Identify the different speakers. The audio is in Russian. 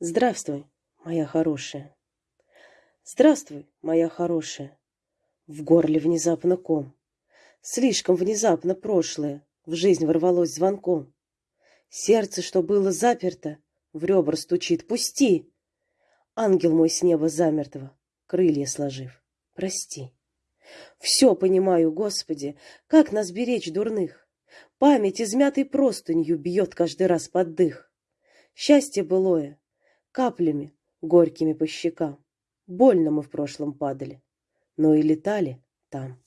Speaker 1: Здравствуй, моя хорошая. Здравствуй, моя хорошая. В горле внезапно ком. Слишком внезапно прошлое в жизнь ворвалось звонком. Сердце, что было заперто, в ребра стучит. Пусти! Ангел мой с неба замертво, крылья сложив. Прости. Все понимаю, Господи, как нас беречь дурных. Память измятой простынью бьет каждый раз под дых. Счастье былое, каплями горькими по щекам. Больно мы в прошлом падали, но и летали там.